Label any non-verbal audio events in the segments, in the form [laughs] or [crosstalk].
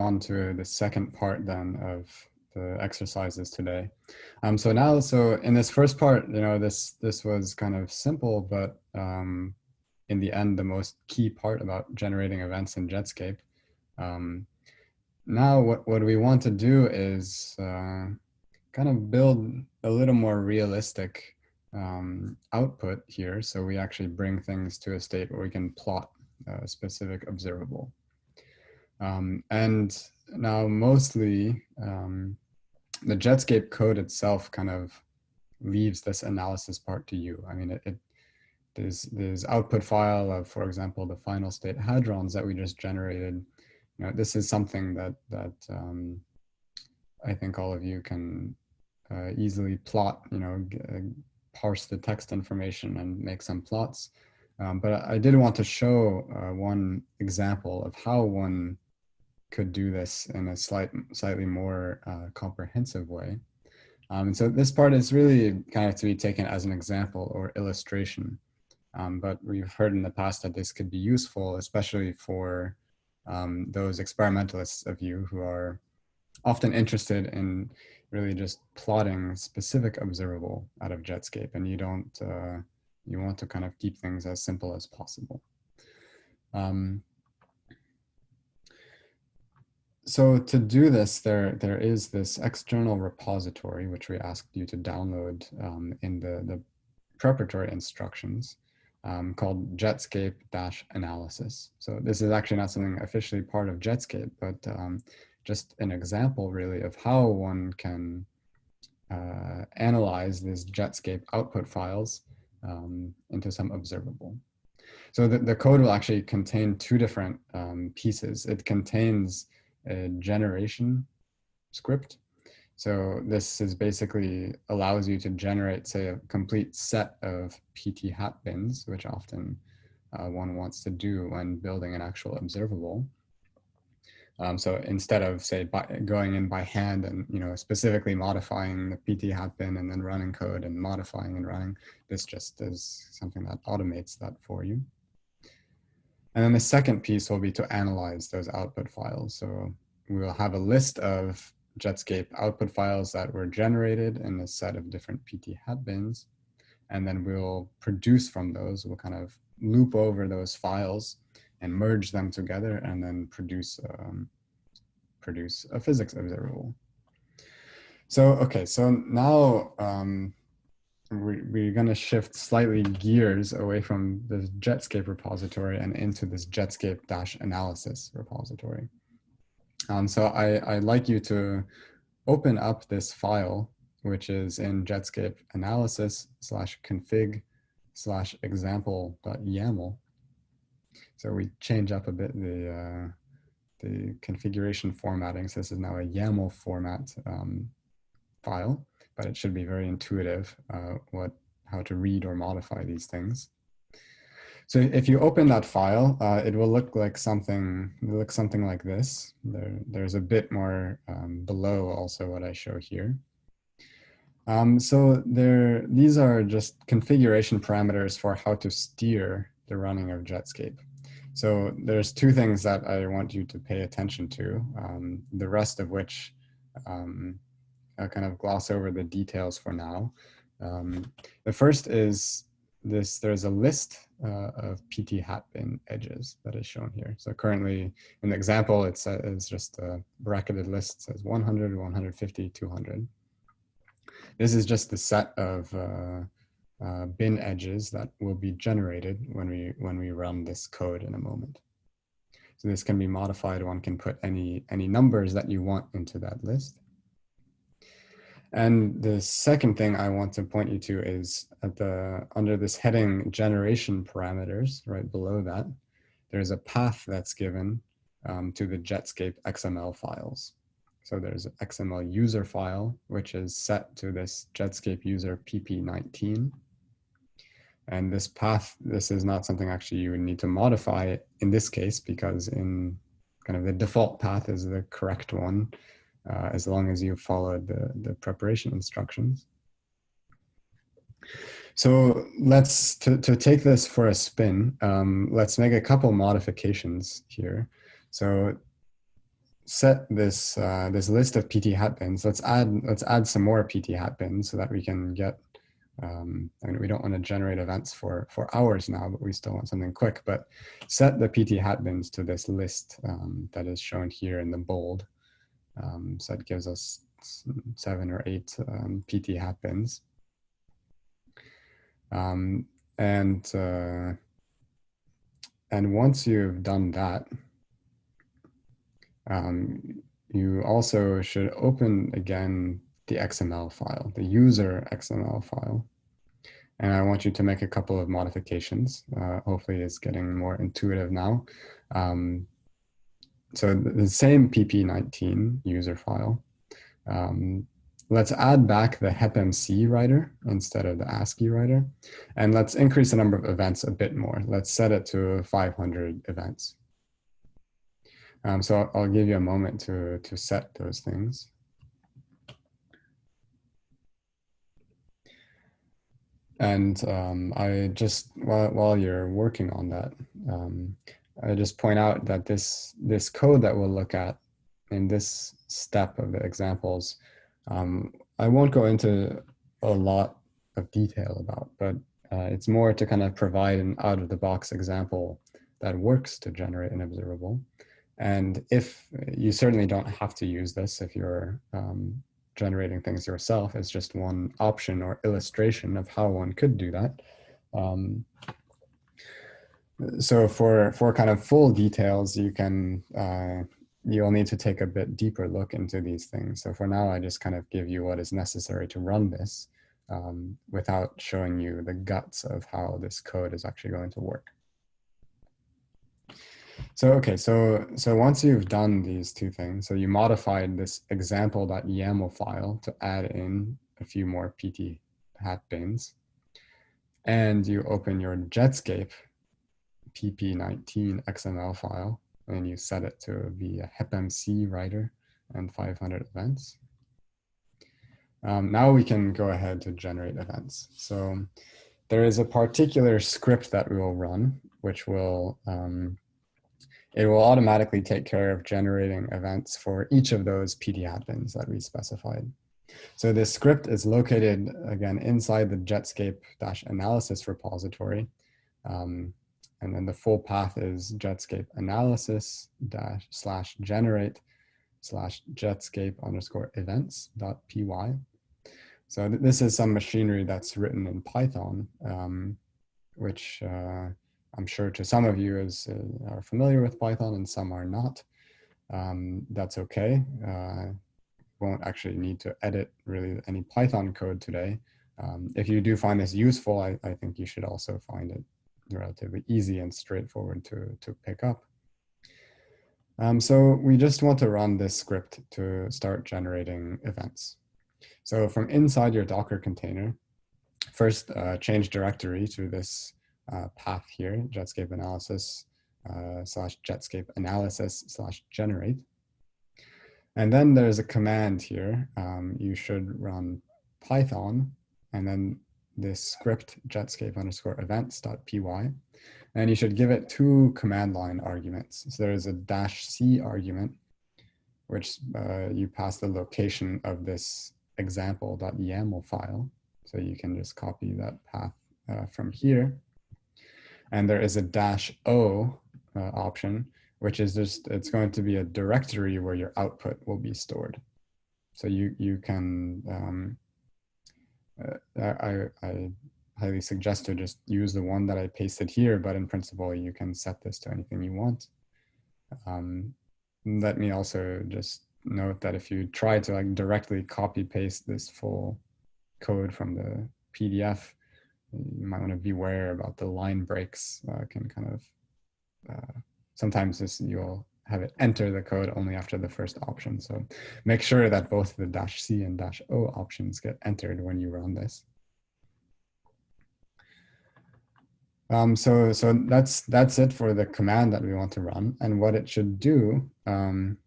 on to the second part then of the exercises today. Um, so now, so in this first part, you know, this this was kind of simple, but um, in the end, the most key part about generating events in Jetscape. Um, now, what, what we want to do is uh, kind of build a little more realistic um, output here. So we actually bring things to a state where we can plot a specific observable. Um, and now mostly um, the Jetscape code itself kind of leaves this analysis part to you. I mean, it, it there's there's output file of, for example, the final state hadrons that we just generated. You know, this is something that that um, I think all of you can uh, easily plot. You know, uh, parse the text information and make some plots. Um, but I did want to show uh, one example of how one could do this in a slight, slightly more uh, comprehensive way. Um, and so this part is really kind of to be taken as an example or illustration. Um, but we've heard in the past that this could be useful, especially for um, those experimentalists of you who are often interested in really just plotting specific observable out of Jetscape and you don't, uh, you want to kind of keep things as simple as possible. Um, so to do this, there there is this external repository which we asked you to download um, in the, the preparatory instructions um, called Jetscape-analysis. So this is actually not something officially part of Jetscape, but um, just an example really of how one can uh, analyze these Jetscape output files um, into some observable. So the, the code will actually contain two different um, pieces. It contains generation script. So this is basically allows you to generate, say, a complete set of PT hat bins, which often uh, one wants to do when building an actual observable. Um, so instead of say by, going in by hand and you know specifically modifying the PT hat bin and then running code and modifying and running, this just is something that automates that for you. And then the second piece will be to analyze those output files. So we will have a list of Jetscape output files that were generated in a set of different PT hat bins. And then we'll produce from those, we'll kind of loop over those files and merge them together and then produce, um, produce a physics observable. So, okay, so now um, we, we're going to shift slightly gears away from the Jetscape repository and into this Jetscape dash analysis repository. Um, so I, I'd like you to open up this file, which is in Jetscape analysis slash config slash example dot YAML. So we change up a bit the, uh, the configuration formatting. So this is now a YAML format um, file but it should be very intuitive uh, what how to read or modify these things. So if you open that file, uh, it will look like something look something like this. There, there's a bit more um, below also what I show here. Um, so there, these are just configuration parameters for how to steer the running of Jetscape. So there's two things that I want you to pay attention to, um, the rest of which um, uh, kind of gloss over the details for now. Um, the first is this, there's a list uh, of PT hat bin edges that is shown here. So currently in the example, it's, uh, it's just a bracketed list, says 100, 150, 200. This is just the set of uh, uh, bin edges that will be generated when we, when we run this code in a moment. So this can be modified. One can put any, any numbers that you want into that list. And the second thing I want to point you to is at the under this heading generation parameters, right below that, there's a path that's given um, to the Jetscape XML files. So there's an XML user file, which is set to this Jetscape user PP19. And this path, this is not something actually you would need to modify in this case, because in kind of the default path is the correct one uh, as long as you follow the, the preparation instructions. So let's, to, to take this for a spin, um, let's make a couple modifications here. So set this uh, this list of PT hat bins, let's add let's add some more PT hat bins so that we can get. Um, I mean, we don't want to generate events for for hours now, but we still want something quick. But set the PT hat bins to this list um, that is shown here in the bold. Um, so it gives us seven or eight um, PT hat bins. Um, and uh, and once you've done that, um, you also should open again the XML file, the user XML file. And I want you to make a couple of modifications. Uh, hopefully it's getting more intuitive now. Um, so the same PP19 user file. Um, let's add back the HepMC writer instead of the ASCII writer. And let's increase the number of events a bit more. Let's set it to 500 events. Um, so I'll, give you a moment to, to set those things. And um, I just, while, while you're working on that, um, I just point out that this, this code that we'll look at in this step of the examples, um, I won't go into a lot of detail about, but uh, it's more to kind of provide an out of the box example that works to generate an observable. And if you certainly don't have to use this if you're um, generating things yourself, it's just one option or illustration of how one could do that. Um, so for, for kind of full details, you can, uh, you'll need to take a bit deeper look into these things. So for now, I just kind of give you what is necessary to run this um, without showing you the guts of how this code is actually going to work. So, okay, so, so once you've done these two things, so you modified this example.yaml file to add in a few more PT hat bins, and you open your Jetscape pp19 XML file, and you set it to be a HepMC writer and 500 events. Um, now we can go ahead to generate events. So there is a particular script that we will run, which will um, it will automatically take care of generating events for each of those PT hat bins that we specified. So this script is located, again, inside the Jetscape-analysis repository. Um, and then the full path is Jetscape analysis dash slash generate slash Jetscape underscore events dot py. So th this is some machinery that's written in Python, um, which uh, I'm sure to some of you is, uh, are familiar with Python and some are not. Um, that's okay. Uh, won't actually need to edit really any Python code today. Um, if you do find this useful, I, I, think you should also find it relatively easy and straightforward to, to pick up. Um, so we just want to run this script to start generating events. So from inside your Docker container, first uh, change directory to this uh, path here, Jetscape analysis uh, slash Jetscape analysis slash generate. And then there's a command here. Um, you should run Python and then this script jetscape underscore events dot py. And you should give it two command line arguments. So there's a dash C argument, which uh, you pass the location of this example.yaml file. So you can just copy that path uh, from here. And there is a dash O uh, option, which is just, it's going to be a directory where your output will be stored. So you, you can, um, I, I highly suggest to just use the one that I pasted here, but in principle, you can set this to anything you want. Um, let me also just note that if you try to like directly copy paste this full code from the PDF, you might want to beware about the line breaks uh, can kind of uh, sometimes this you'll have it enter the code only after the first option. So make sure that both the dash C and dash O options get entered when you run this. Um, so so that's that's it for the command that we want to run and what it should do. Um,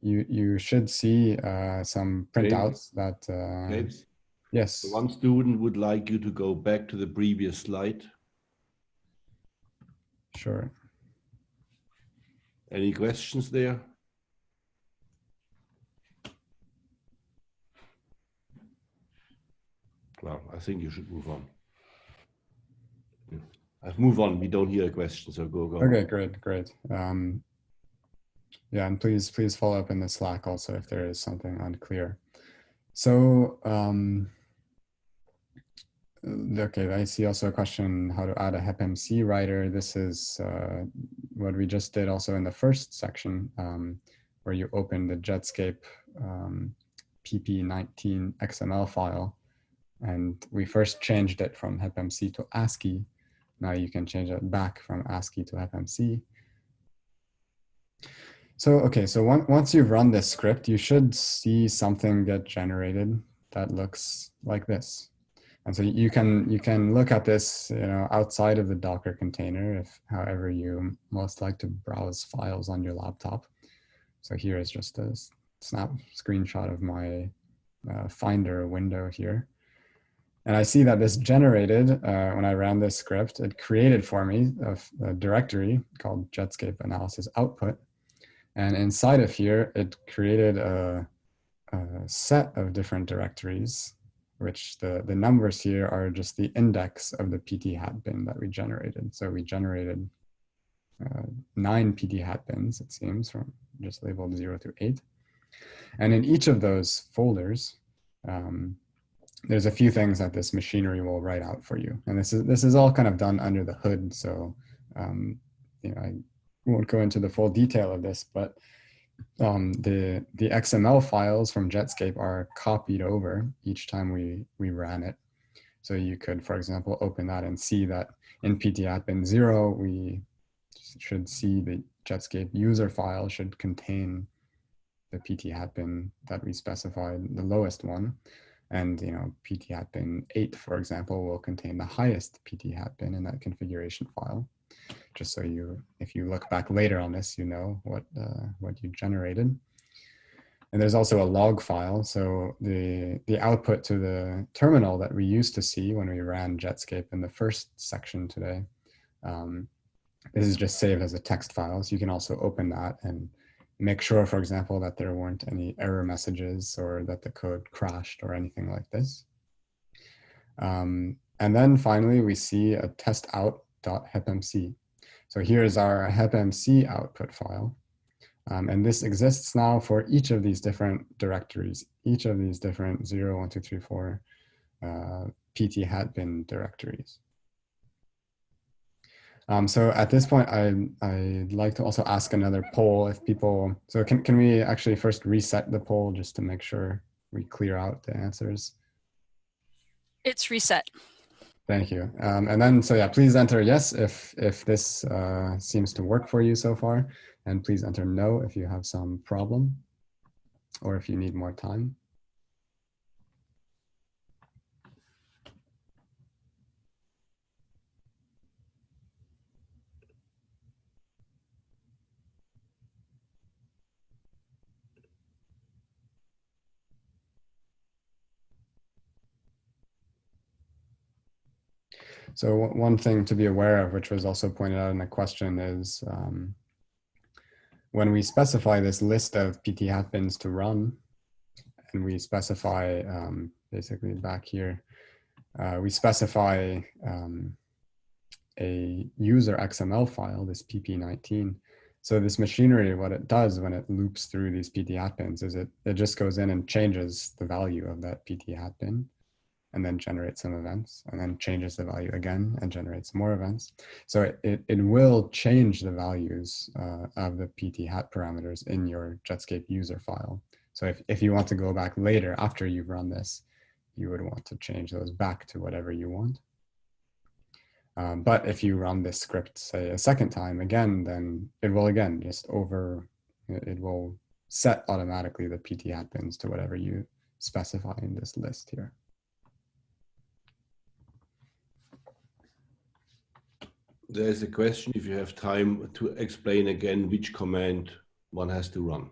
you you should see uh, some printouts that uh, Yes. One student would like you to go back to the previous slide. Sure. Any questions there? Well, I think you should move on. I've moved on. We don't hear a question, so go, go. Okay, great, great. Um, yeah, and please, please follow up in the Slack also if there is something unclear. So um, okay, I see also a question how to add a HepMC writer. This is uh, what we just did also in the first section um, where you open the Jetscape um, PP19 XML file. And we first changed it from HepMC to ASCII. Now you can change it back from ASCII to HepMC. So, okay, so one, once you've run this script, you should see something get generated that looks like this. And so you can you can look at this you know outside of the Docker container if however you most like to browse files on your laptop. So here is just a snap screenshot of my uh, Finder window here. And I see that this generated, uh, when I ran this script, it created for me a, a directory called Jetscape Analysis Output. And inside of here, it created a, a set of different directories which the, the numbers here are just the index of the PT hat bin that we generated. So we generated uh, nine PT hat bins, it seems, from just labeled zero through eight. And in each of those folders, um, there's a few things that this machinery will write out for you. And this is, this is all kind of done under the hood. So, um, you know, I won't go into the full detail of this, but um, the the XML files from Jetscape are copied over each time we we ran it. So you could, for example, open that and see that in PT hat bin zero, we should see the Jetscape user file should contain the PT hat bin that we specified, the lowest one. And you know, PT hat bin 8, for example, will contain the highest PT hat bin in that configuration file just so you, if you look back later on this, you know what, uh, what you generated. And there's also a log file. So the, the output to the terminal that we used to see when we ran Jetscape in the first section today, um, this is just saved as a text file. So you can also open that and make sure, for example, that there weren't any error messages or that the code crashed or anything like this. Um, and then finally, we see a test out.hepmc. So here's our HepMC output file. Um, and this exists now for each of these different directories, each of these different 0, 1, 2, 3, 4 uh, PT hat bin directories. Um, so at this point, I, I'd like to also ask another poll if people, so can, can we actually first reset the poll just to make sure we clear out the answers? It's reset. Thank you. Um, and then, so yeah, please enter yes if, if this uh, seems to work for you so far. And please enter no if you have some problem or if you need more time. So one thing to be aware of, which was also pointed out in the question is um, when we specify this list of PT hat bins to run, and we specify um, basically back here, uh, we specify um, a user XML file, this PP19. So this machinery, what it does when it loops through these PT hat bins is it, it just goes in and changes the value of that PT hat bin and then generates some events and then changes the value again and generates more events. So it, it, it will change the values uh, of the PT hat parameters in your Jetscape user file. So if, if you want to go back later after you've run this, you would want to change those back to whatever you want. Um, but if you run this script, say a second time again, then it will again just over, it will set automatically the PT hat bins to whatever you specify in this list here. There's a question if you have time to explain again which command one has to run,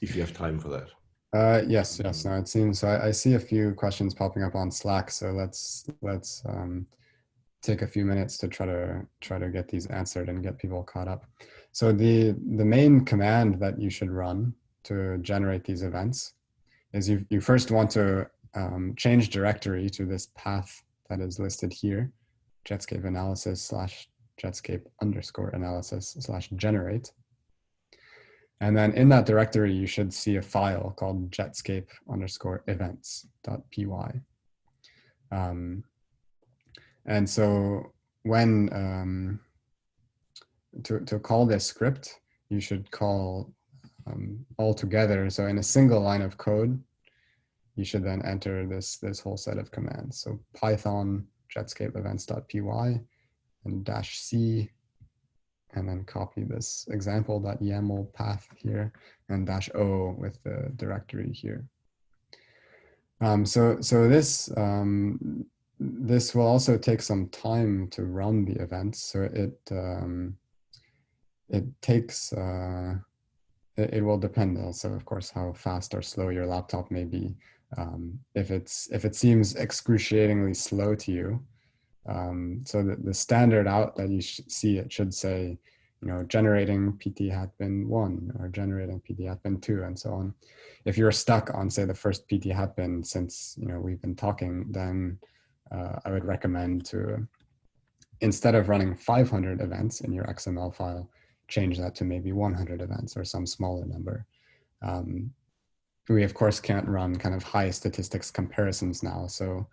if you have time for that. Uh, yes, yes. No, it seems so. I, I, see a few questions popping up on Slack, so let's let's um, take a few minutes to try to try to get these answered and get people caught up. So the the main command that you should run to generate these events is you you first want to um, change directory to this path that is listed here, Jetscape analysis slash Jetscape underscore analysis slash generate. And then in that directory, you should see a file called jetscape underscore events.py. Um, and so when, um, to, to call this script, you should call um, all together. So in a single line of code, you should then enter this, this whole set of commands. So Python jetscape events.py and dash C, and then copy this example.yaml path here and dash O with the directory here. Um, so, so this, um, this will also take some time to run the events. So it, um, it takes, uh, it, it, will depend also, of course, how fast or slow your laptop may be. Um, if it's if it seems excruciatingly slow to you, um, so the, the standard out that you see it should say, you know, generating PT hat bin one or generating PT hat bin two and so on. If you're stuck on say the first PT hat bin since you know we've been talking, then uh, I would recommend to instead of running 500 events in your XML file, change that to maybe 100 events or some smaller number. Um, we of course can't run kind of high statistics comparisons now, so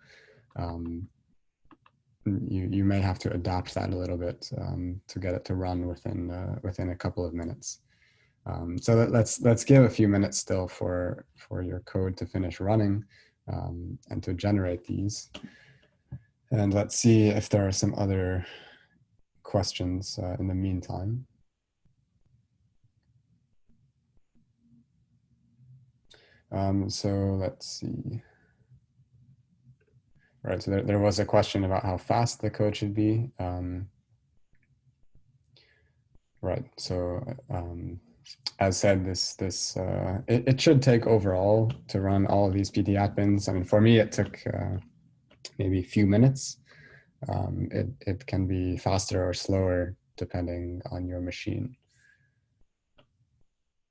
um, you you may have to adapt that a little bit um, to get it to run within uh, within a couple of minutes. Um, so let's let's give a few minutes still for for your code to finish running um, and to generate these. And let's see if there are some other questions uh, in the meantime. Um, so let's see. Right, so there, there was a question about how fast the code should be. Um, right, so um, as said, this this uh, it, it should take overall to run all of these PT hat bins. I mean, for me, it took uh, maybe a few minutes. Um, it, it can be faster or slower depending on your machine.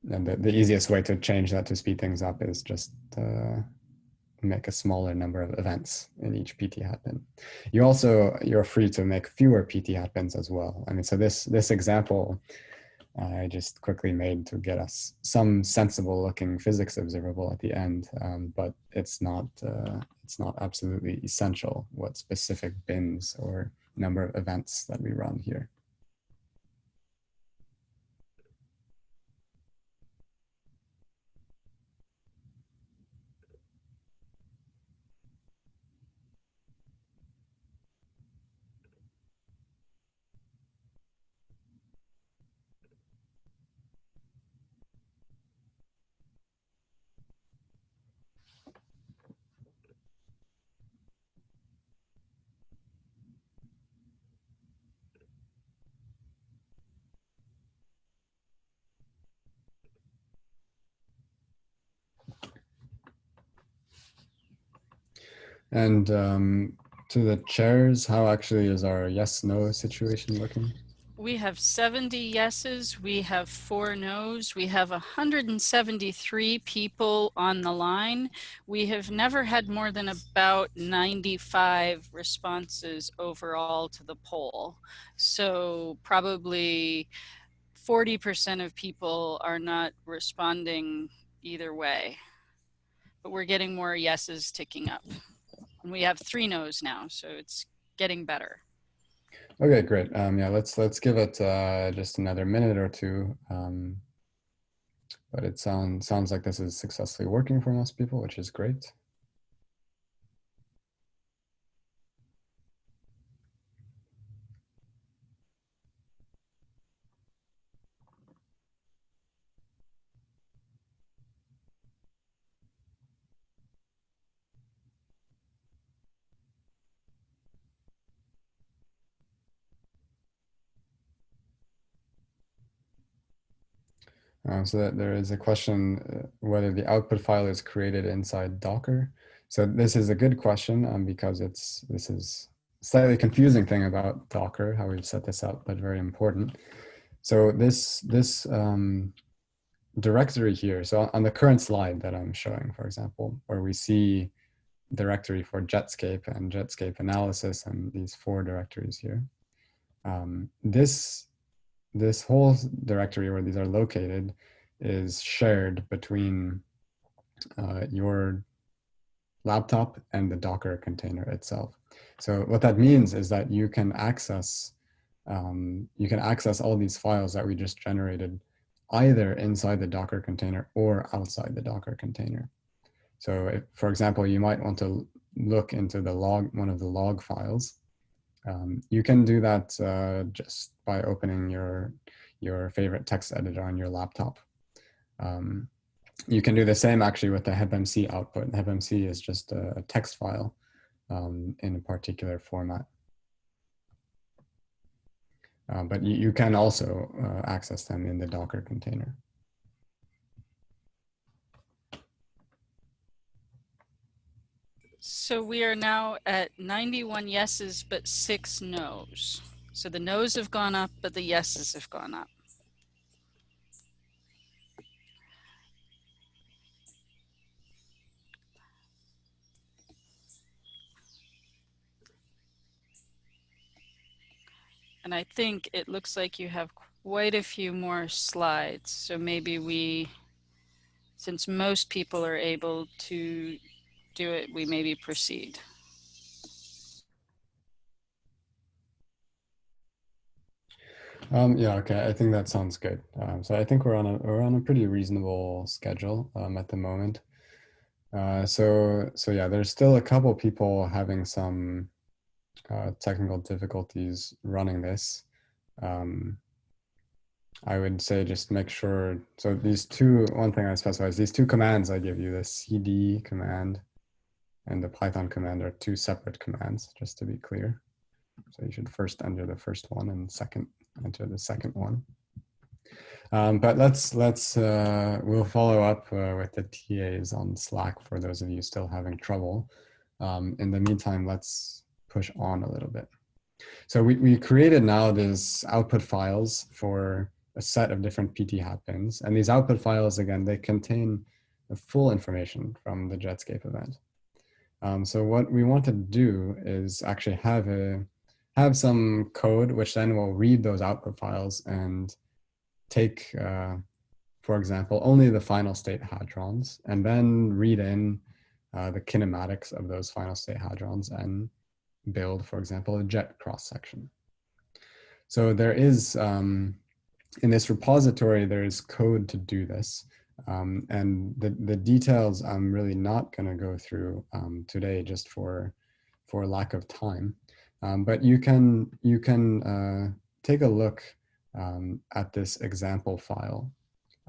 And the, the easiest way to change that to speed things up is just uh, make a smaller number of events in each PT hat bin. You also, you're free to make fewer PT hat bins as well. I mean, so this, this example I just quickly made to get us some sensible looking physics observable at the end, um, but it's not, uh, it's not absolutely essential what specific bins or number of events that we run here. And um, to the chairs, how actually is our yes no situation looking? We have 70 yeses, we have four no's, we have 173 people on the line. We have never had more than about 95 responses overall to the poll. So probably 40% of people are not responding either way, but we're getting more yeses ticking up. And we have three no's now, so it's getting better. Okay, great. Um, yeah, let's let's give it uh, just another minute or two. Um, but it sounds sounds like this is successfully working for most people, which is great. Um, so that there is a question uh, whether the output file is created inside Docker. So this is a good question um, because it's this is slightly confusing thing about Docker, how we've set this up, but very important. So this this um, directory here, so on the current slide that I'm showing, for example, where we see directory for Jetscape and Jetscape analysis and these four directories here. Um, this, this whole directory where these are located is shared between uh, your laptop and the Docker container itself. So what that means is that you can access um, you can access all these files that we just generated either inside the Docker container or outside the Docker container. So if, for example, you might want to look into the log, one of the log files. Um, you can do that uh, just by opening your, your favorite text editor on your laptop. Um, you can do the same actually with the HepMC output. HepMC is just a, a text file um, in a particular format. Uh, but you, you, can also uh, access them in the Docker container. So we are now at 91 yeses, but six noes. So the noes have gone up, but the yeses have gone up. And I think it looks like you have quite a few more slides. So maybe we, since most people are able to do it, we maybe proceed. Um, yeah, okay. I think that sounds good. Um, so I think we're on a we're on a pretty reasonable schedule um, at the moment. Uh, so so yeah, there's still a couple people having some uh, technical difficulties running this, um, I would say just make sure, so these two, one thing I specify is these two commands I give you, the cd command and the Python command are two separate commands, just to be clear. So you should first enter the first one and second enter the second one. Um, but let's, let's uh, we'll follow up uh, with the TAs on Slack for those of you still having trouble. Um, in the meantime, let's push on a little bit. So we, we created now these output files for a set of different PT hat bins. And these output files, again, they contain the full information from the Jetscape event. Um, so what we want to do is actually have a have some code which then will read those output files and take, uh, for example, only the final state hadrons and then read in uh, the kinematics of those final state hadrons and build, for example, a jet cross section. So there is, um, in this repository, there is code to do this. Um, and the, the details I'm really not going to go through um, today just for, for lack of time. Um, but you can, you can uh, take a look um, at this example file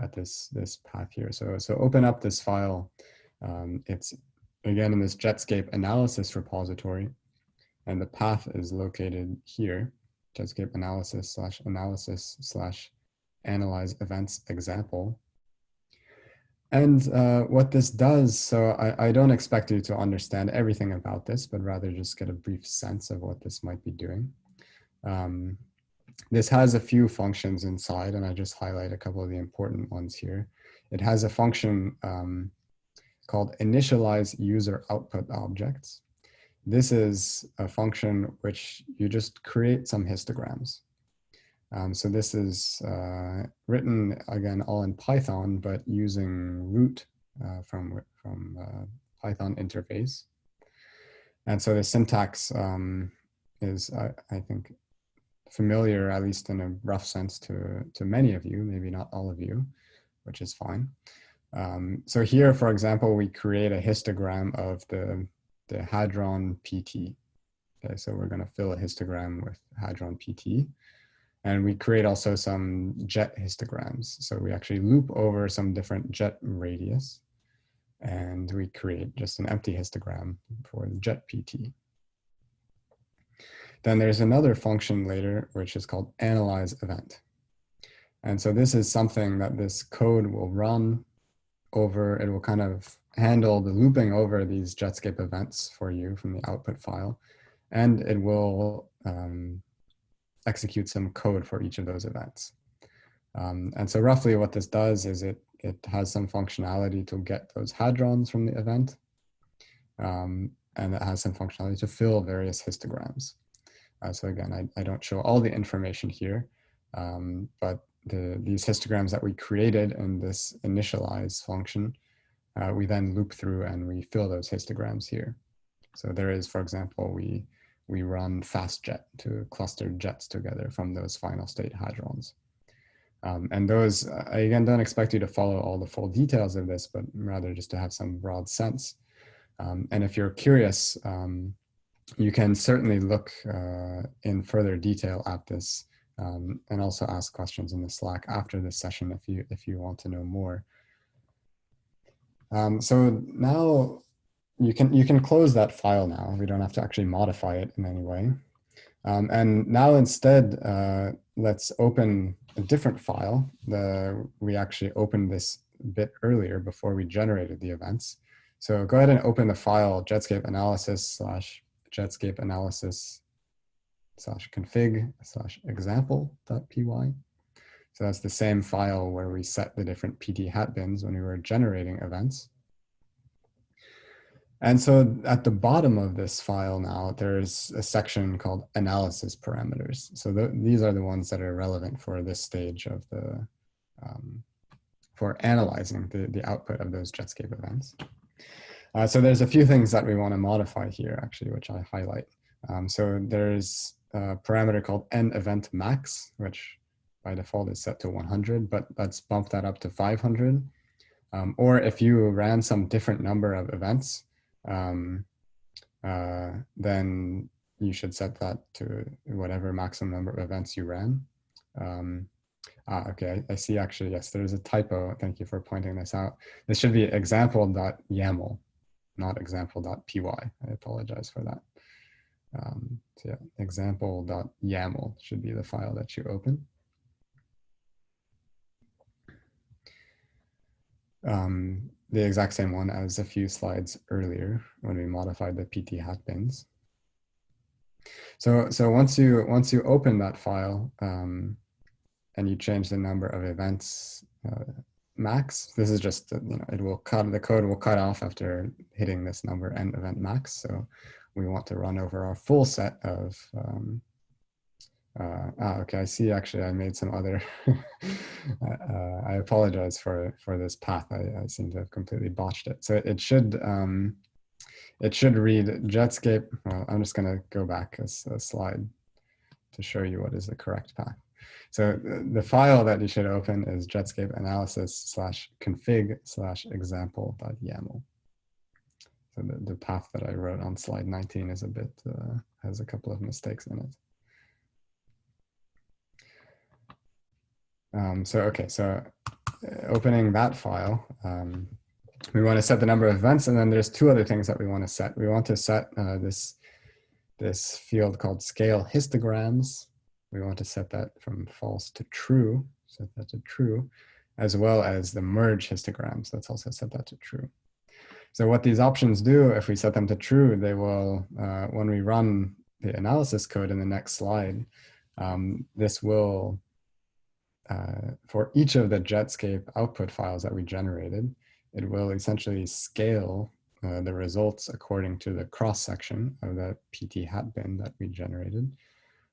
at this, this path here. So, so open up this file. Um, it's again in this Jetscape analysis repository and the path is located here, Jetscape analysis slash analysis slash analyze events example. And uh, what this does, so I, I, don't expect you to understand everything about this, but rather just get a brief sense of what this might be doing. Um, this has a few functions inside, and I just highlight a couple of the important ones here. It has a function um, called initialize user output objects. This is a function which you just create some histograms. Um, so this is uh, written again all in Python, but using root uh, from, from uh, Python interface. And so the syntax um, is, I think, familiar, at least in a rough sense to, to many of you, maybe not all of you, which is fine. Um, so here, for example, we create a histogram of the the Hadron PT. Okay, so we're going to fill a histogram with Hadron PT. And we create also some jet histograms. So we actually loop over some different jet radius and we create just an empty histogram for the jet PT. Then there's another function later, which is called analyze event. And so this is something that this code will run over, it will kind of handle the looping over these Jetscape events for you from the output file. And it will um, execute some code for each of those events. Um, and so roughly what this does is it, it has some functionality to get those hadrons from the event. um, and it has some functionality to fill various histograms. Uh, so again, I, I don't show all the information here, um, but the, these histograms that we created in this initialize function, uh, we then loop through and we fill those histograms here. So there is, for example, we, we run fastjet to cluster jets together from those final state hadrons. Um, and those, I again don't expect you to follow all the full details of this, but rather just to have some broad sense. Um, and if you're curious, um, you can certainly look uh, in further detail at this um, and also ask questions in the Slack after this session if you if you want to know more. Um, so now you can you can close that file now. We don't have to actually modify it in any way. Um, and now instead, uh, let's open a different file. The, we actually opened this bit earlier before we generated the events. So go ahead and open the file Jetscape analysis slash Jetscape analysis slash config slash example.py. So that's the same file where we set the different PT hat bins when we were generating events. And so at the bottom of this file now, there's a section called analysis parameters. So the, these are the ones that are relevant for this stage of the, um, for analyzing the, the output of those Jetscape events. Uh, so there's a few things that we want to modify here actually, which I highlight. Um, so there's a parameter called n event max, which by default is set to 100, but let's bump that up to 500. Um, or if you ran some different number of events, um, uh, then you should set that to whatever maximum number of events you ran. Um, ah, okay, I, see actually, yes, there's a typo. Thank you for pointing this out. This should be example.yaml, not example.py. I apologize for that. Um, so yeah, example.yaml should be the file that you open. Um, the exact same one as a few slides earlier when we modified the PT hat bins. So, so once you once you open that file um, and you change the number of events uh, max, this is just you know it will cut the code will cut off after hitting this number n event max. So we want to run over our full set of um, uh, ah, okay, I see actually I made some other, [laughs] uh, I apologize for, for this path. I, I, seem to have completely botched it. So it should, um, it should read Jetscape. Well, I'm just gonna go back a, a slide to show you what is the correct path. So the file that you should open is Jetscape analysis slash config slash example.yaml. So the, the path that I wrote on slide 19 is a bit, uh, has a couple of mistakes in it. Um, so, okay, so uh, opening that file, um, we want to set the number of events, and then there's two other things that we want to set. We want to set uh, this, this field called scale histograms. We want to set that from false to true, set that to true, as well as the merge histograms. Let's also set that to true. So what these options do, if we set them to true, they will, uh, when we run the analysis code in the next slide, um, this will uh, for each of the Jetscape output files that we generated, it will essentially scale uh, the results according to the cross section of the PT hat bin that we generated.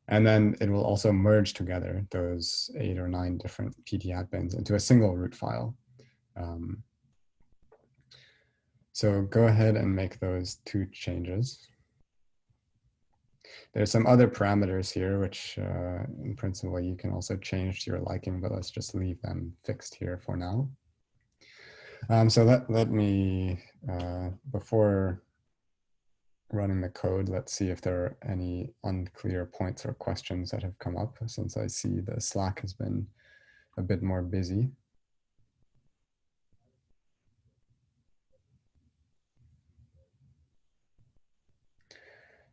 And then it will also merge together those eight or nine different PT hat bins into a single root file. Um, so go ahead and make those two changes. There's some other parameters here, which uh, in principle you can also change to your liking, but let's just leave them fixed here for now. Um, so let, let me, uh, before running the code, let's see if there are any unclear points or questions that have come up since I see the Slack has been a bit more busy.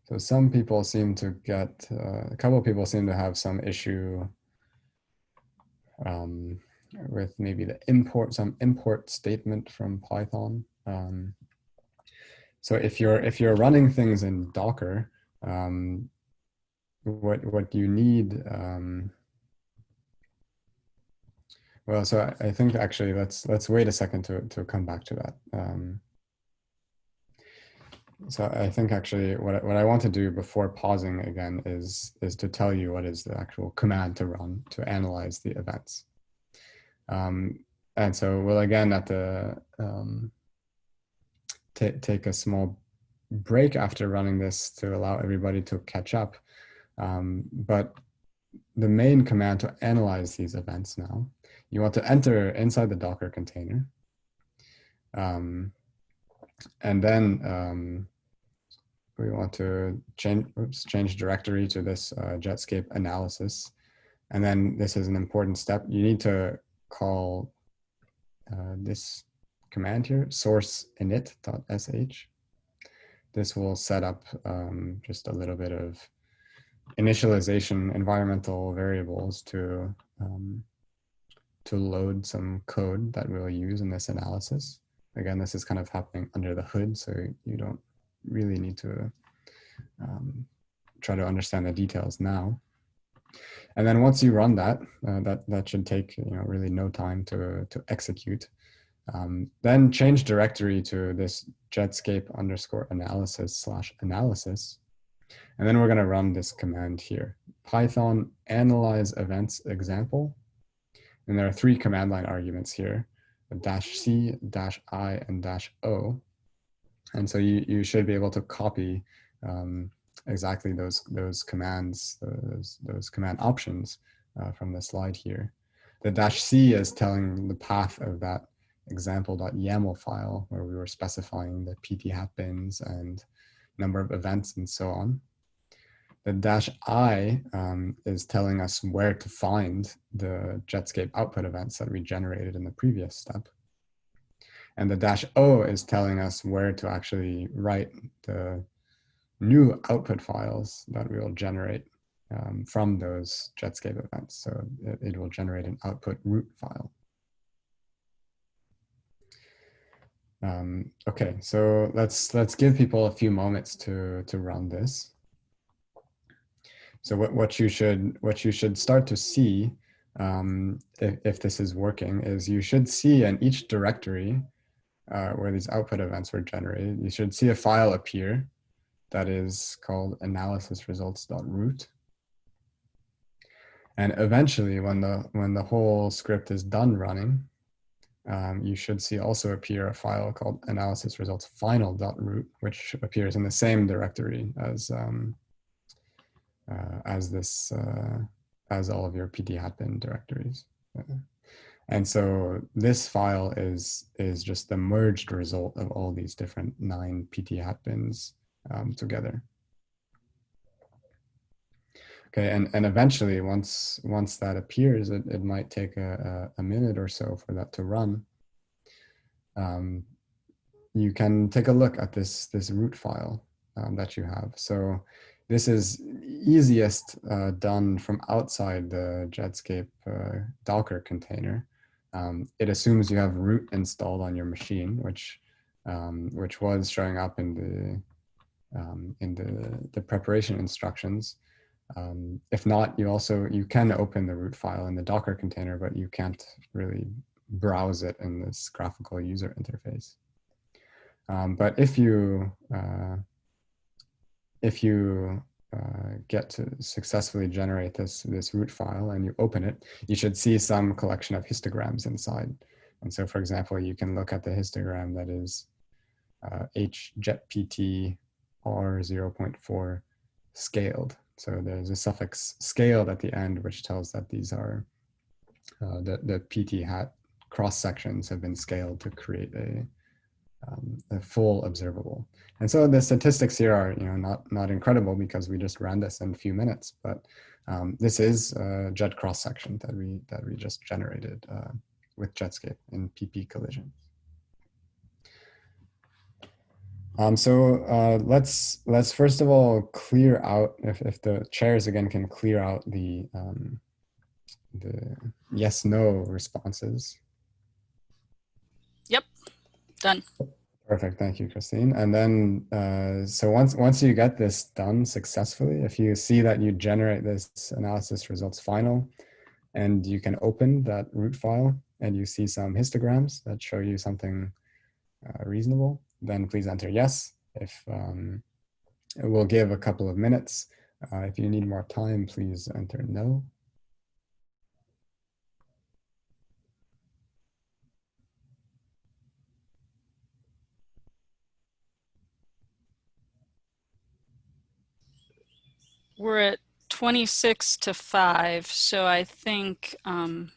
So some people seem to get, uh, a couple of people seem to have some issue um, with maybe the import, some import statement from Python. Um, so if you're, if you're running things in Docker, um, what, what you need, um, well, so I, I, think actually let's, let's wait a second to, to come back to that. Um, so I think actually what, I- what I want to do before pausing again is, is to tell you what is the actual command to run to analyze the events. Um, and so we'll again at the, um, take a small break after running this to allow everybody to catch up. Um, but the main command to analyze these events now, you want to enter inside the Docker container. Um, and then um, we want to change, oops, change directory to this uh, Jetscape analysis. And then this is an important step. You need to call uh, this command here, source init.sh. This will set up um, just a little bit of initialization environmental variables to um, to load some code that we'll use in this analysis. Again, this is kind of happening under the hood, so you don't really need to um, try to understand the details now. And then once you run that, uh, that that should take you know really no time to to execute. Um, then change directory to this Jetscape underscore analysis slash analysis. And then we're going to run this command here, Python analyze events example. And there are three command line arguments here, dash C, dash I, and dash O. And so you, you should be able to copy um, exactly those, those commands, those, those command options uh, from the slide here. The dash C is telling the path of that example.yaml file where we were specifying the PT hat bins and number of events and so on. The dash I um, is telling us where to find the Jetscape output events that we generated in the previous step. And the dash O is telling us where to actually write the new output files that we will generate um, from those Jetscape events. So it, it will generate an output root file. Um, okay, so let's let's give people a few moments to to run this. So what, what you should what you should start to see um, if, if this is working is you should see in each directory uh, where these output events were generated, you should see a file appear that is called analysisresults.root. And eventually when the, when the whole script is done running, um, you should see also appear a file called analysisresultsfinal.root, which appears in the same directory as um, as this uh, as all of your PT hat bin directories. Uh, and so this file is is just the merged result of all these different nine PT hat bins um, together. Okay, and, and eventually once once that appears, it, it might take a, a, a minute or so for that to run. Um, you can take a look at this this root file um, that you have. So this is easiest uh, done from outside the Jetscape uh, Docker container. Um, it assumes you have root installed on your machine, which um, which was showing up in the um, in the the preparation instructions. Um, if not, you also you can open the root file in the Docker container, but you can't really browse it in this graphical user interface. Um, but if you uh, if you uh, get to successfully generate this, this root file and you open it, you should see some collection of histograms inside. And so, for example, you can look at the histogram that is uh, HJetPT R0.4 scaled. So there's a suffix scaled at the end, which tells that these are uh, the, the PT hat cross sections have been scaled to create a, um, a full observable. And so the statistics here are, you know, not, not incredible because we just ran this in a few minutes, but um, this is a jet cross section that we, that we just generated uh, with Jetscape in PP collisions. Um, so uh, let's let's first of all clear out if, if the chairs again can clear out the um, the yes no responses. Yep, done. Perfect, thank you, Christine. And then, uh, so once once you get this done successfully, if you see that you generate this analysis results final, and you can open that root file, and you see some histograms that show you something uh, reasonable, then please enter yes. if um, we'll give a couple of minutes. Uh, if you need more time, please enter no. We're at 26 to 5, so I think um,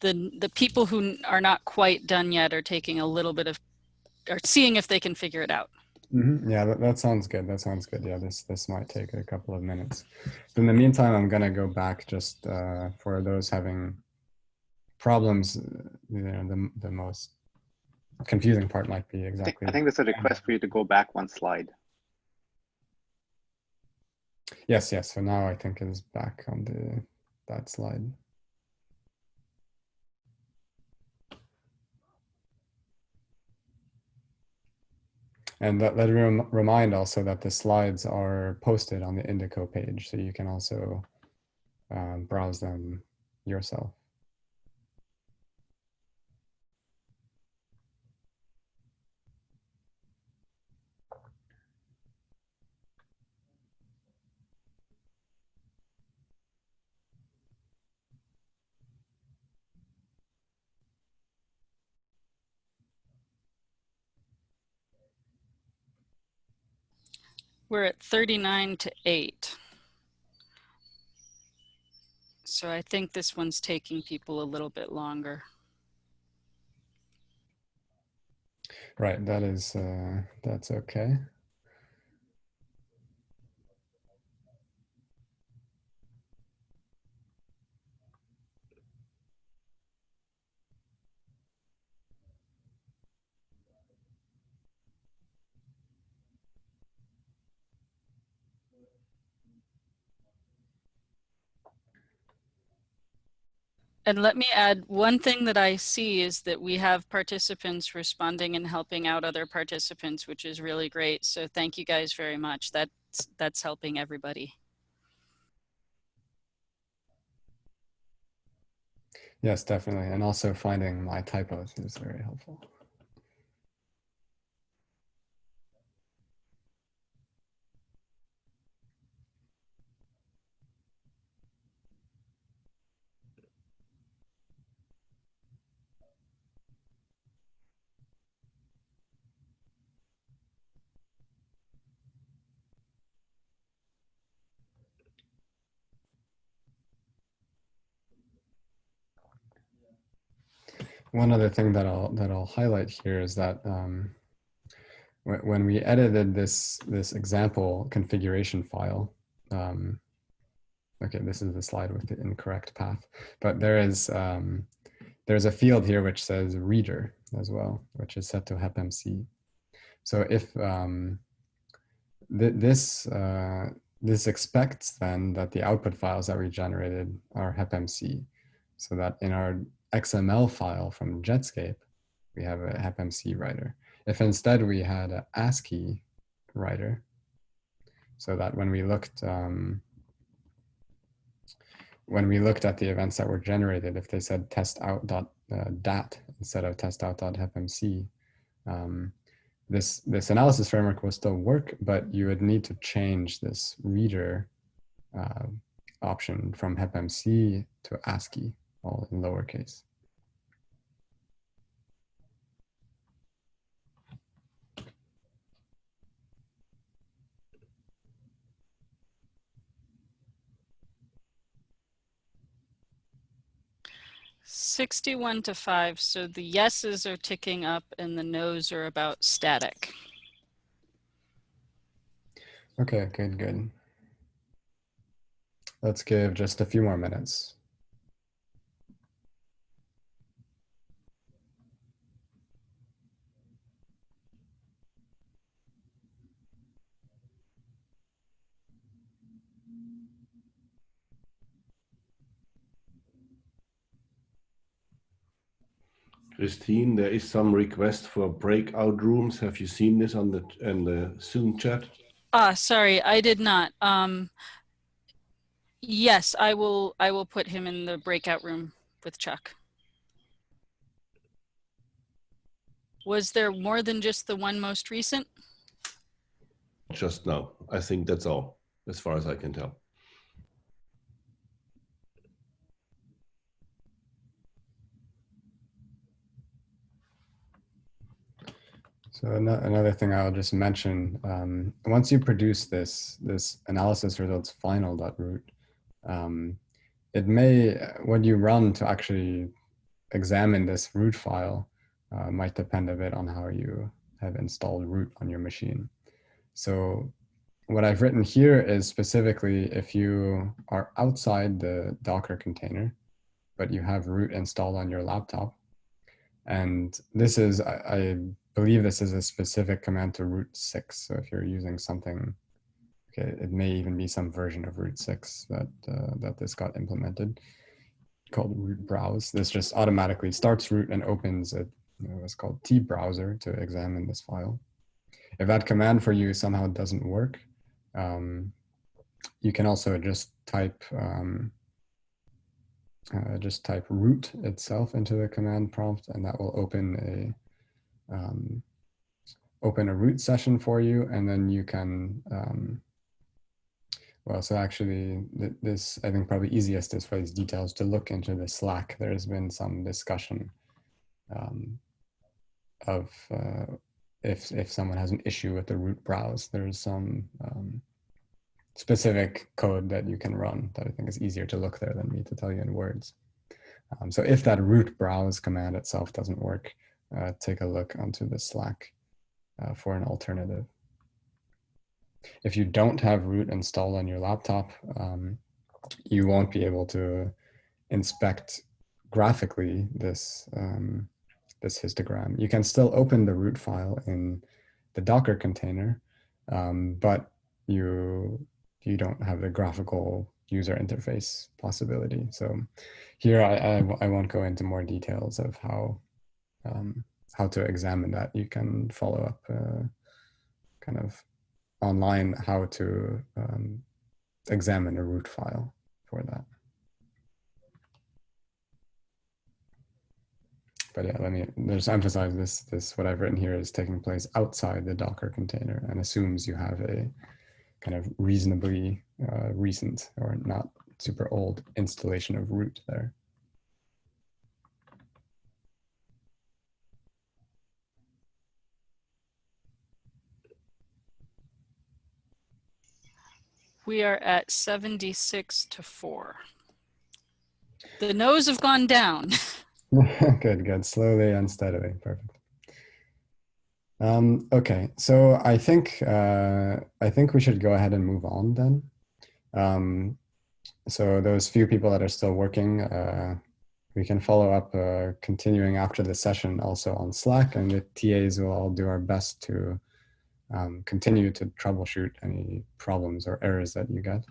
the the people who are not quite done yet are taking a little bit of are seeing if they can figure it out. Mhm, Yeah, that, that sounds good. That sounds good. Yeah, this this might take a couple of minutes. but In the meantime, I'm gonna go back just uh, for those having problems. uh, You know, the the most confusing part might be I think, exactly. I think there's a request for you to go back one slide. Yes, yes. So now I think is back on the that slide. And let, let rem- remind also that the slides are posted on the Indico page, so you can also um, browse them yourself. We're at 39 to 8. So I think this one's taking people a little bit longer. Right, that is uh, that's okay. And let me add, one thing that I see is that we have participants responding and helping out other participants, which is really great. So thank you guys very much. That's, that's helping everybody. Yes, definitely, and also finding my typos is very helpful. One other thing that I'll that I'll highlight here is that um, when we edited this this example configuration file, um, okay, this is the slide with the incorrect path, but there is um, there's a field here which says reader as well, which is set to HepMC. So if um, th this uh, this expects then that the output files that we generated are HepMC, so that in our XML file from Jetscape, we have a HepMC writer. If instead we had an ASCII writer, so that when we looked um, when we looked at the events that were generated, if they said test out dot uh, dat instead of test out dot HepMC, um, this this analysis framework will still work, but you would need to change this reader uh, option from HepMC to ASCII, all in lowercase. Sixty-one to five, so the yeses are ticking up and the nos are about static. Okay, good, good. Let's give just a few more minutes. Christine, there is some request for breakout rooms. Have you seen this on the on the Zoom chat? Ah, sorry, I did not. Um, yes, I will, I will put him in the breakout room with Chuck. Was there more than just the one most recent? just now. I think that's all, as far as I can tell. So another thing I'll just mention, um, once you produce this, this analysis results final.root, um, it may, when you run to actually examine this root file, uh, might depend a bit on how you have installed root on your machine. So what I've written here is specifically if you are outside the Docker container, but you have root installed on your laptop, and this is, I, I believe this is a specific command to root 6. So if you're using something, okay, it may even be some version of root 6 that, uh, that this got implemented called root browse. This just automatically starts root and opens a, you know, what's called T browser to examine this file. If that command for you somehow doesn't work, um, you can also just type um, uh, just type root itself into the command prompt and that will open a um, open a root session for you and then you can um, well so actually th this I think probably easiest is for these details to look into the slack there's been some discussion um, of uh, if if someone has an issue with the root browse there's some um, specific code that you can run that I think is easier to look there than me to tell you in words. Um, so if that root browse command itself doesn't work, uh, take a look onto the Slack uh, for an alternative. If you don't have root installed on your laptop, um, you won't be able to inspect graphically this, um, this histogram. You can still open the root file in the Docker container, um, but you you don't have the graphical user interface possibility. So here I, I, I won't go into more details of how um, how to examine that. You can follow up uh, kind of online how to um, examine a root file for that. But yeah, let me just emphasize this, this, what I've written here is taking place outside the Docker container and assumes you have a kind of reasonably uh, recent or not super old installation of root there. We are at 76 to 4. The no's have gone down. [laughs] [laughs] good, good. Slowly and steadily. Perfect. Um, okay, so I think uh, I think we should go ahead and move on then. Um, so those few people that are still working, uh, we can follow up uh, continuing after the session also on Slack, and the TAs will all do our best to um, continue to troubleshoot any problems or errors that you get.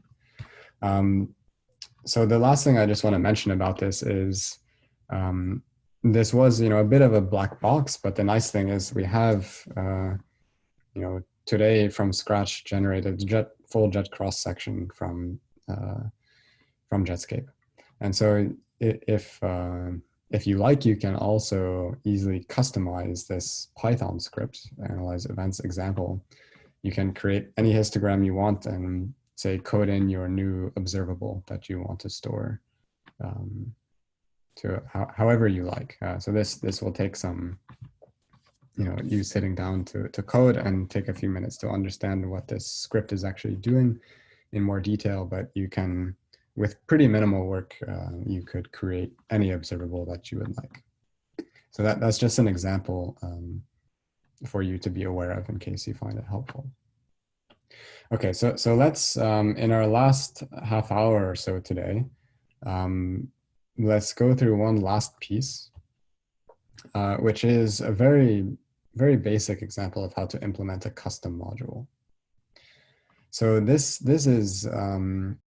Um, so the last thing I just want to mention about this is um, this was, you know, a bit of a black box, but the nice thing is we have, uh, you know, today from scratch generated jet full jet cross section from uh, from Jetscape, and so if uh, if you like, you can also easily customize this Python script, analyze events example. You can create any histogram you want and say code in your new observable that you want to store. Um, to how, however you like. Uh, so this this will take some, you know, you sitting down to, to code and take a few minutes to understand what this script is actually doing in more detail, but you can, with pretty minimal work, uh, you could create any observable that you would like. So that, that's just an example um, for you to be aware of in case you find it helpful. Okay, so, so let's, um, in our last half hour or so today, um, let's go through one last piece, uh, which is a very, very basic example of how to implement a custom module. So this, this is um,